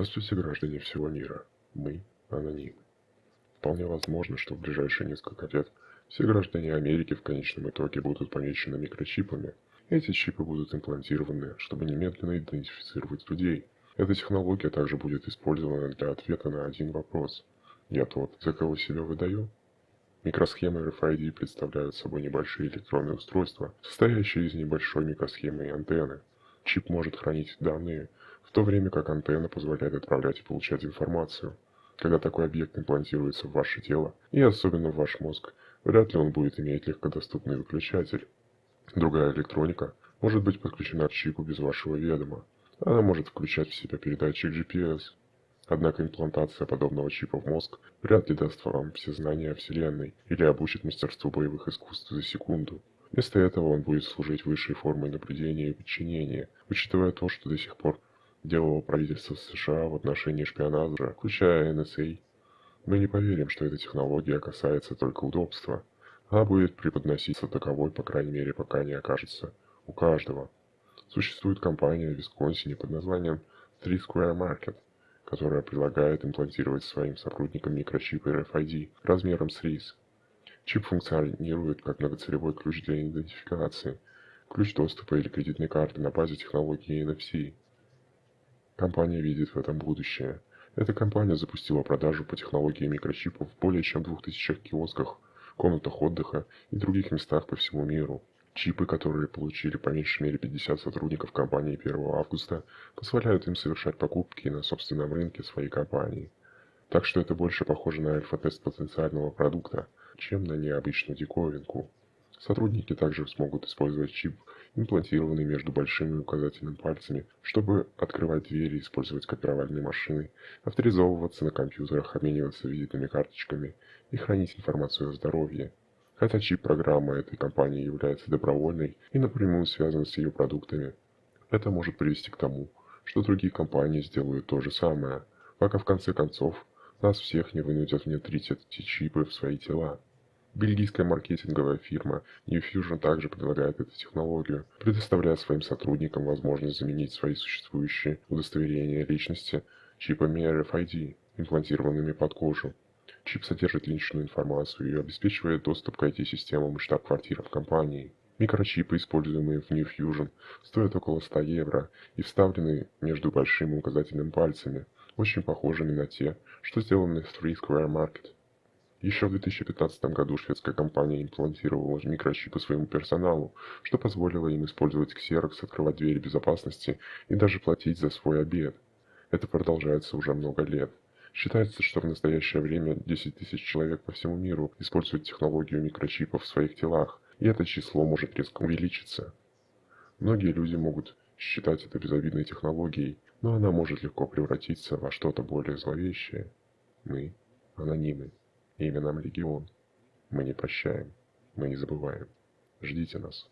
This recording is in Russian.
Здравствуйте, граждане всего мира. Мы анонимы. Вполне возможно, что в ближайшие несколько лет все граждане Америки в конечном итоге будут помечены микрочипами. Эти чипы будут имплантированы, чтобы немедленно идентифицировать людей. Эта технология также будет использована для ответа на один вопрос. Я тот, за кого себя выдаю? Микросхемы RFID представляют собой небольшие электронные устройства, состоящие из небольшой микросхемы и антенны. Чип может хранить данные, в то время как антенна позволяет отправлять и получать информацию. Когда такой объект имплантируется в ваше тело, и особенно в ваш мозг, вряд ли он будет иметь легкодоступный выключатель. Другая электроника может быть подключена к чипу без вашего ведома. Она может включать в себя передатчик GPS. Однако имплантация подобного чипа в мозг вряд ли даст вам все знания о Вселенной или обучит мастерству боевых искусств за секунду. Вместо этого он будет служить высшей формой наблюдения и подчинения, учитывая то, что до сих пор делало правительство США в отношении шпионажа, включая NSA. Мы не поверим, что эта технология касается только удобства, а будет преподноситься таковой, по крайней мере, пока не окажется у каждого. Существует компания в Висконсине под названием Three Square Market, которая предлагает имплантировать своим сотрудникам микрочипы RFID размером с рис. Чип функционирует как многоцелевой ключ для идентификации, ключ доступа или кредитной карты на базе технологии NFC. Компания видит в этом будущее. Эта компания запустила продажу по технологии микрочипов в более чем 2000 киосках, комнатах отдыха и других местах по всему миру. Чипы, которые получили по меньшей мере 50 сотрудников компании 1 августа, позволяют им совершать покупки на собственном рынке своей компании. Так что это больше похоже на альфа-тест потенциального продукта, чем на необычную диковинку. Сотрудники также смогут использовать чип, имплантированный между большим и указательным пальцами, чтобы открывать двери, использовать копировальные машины, авторизовываться на компьютерах, обмениваться визитными карточками и хранить информацию о здоровье. Хотя чип-программа этой компании является добровольной и напрямую связана с ее продуктами, это может привести к тому, что другие компании сделают то же самое, пока в конце концов нас всех не вынудят внедрить эти чипы в свои тела. Бельгийская маркетинговая фирма New Fusion также предлагает эту технологию, предоставляя своим сотрудникам возможность заменить свои существующие удостоверения личности чипами RFID, имплантированными под кожу. Чип содержит личную информацию и обеспечивает доступ к IT-системам и штаб-квартирам компании. Микрочипы, используемые в New Fusion, стоят около 100 евро и вставлены между большим и указательным пальцами, очень похожими на те, что сделаны в Three Square Market. Еще в 2015 году шведская компания имплантировала микрочипы своему персоналу, что позволило им использовать Xerox, открывать двери безопасности и даже платить за свой обед. Это продолжается уже много лет. Считается, что в настоящее время 10 тысяч человек по всему миру используют технологию микрочипов в своих телах, и это число может резко увеличиться. Многие люди могут считать это безобидной технологией, но она может легко превратиться во что-то более зловещее. Мы анонимы. Имя нам Легион. Мы не прощаем, мы не забываем. Ждите нас.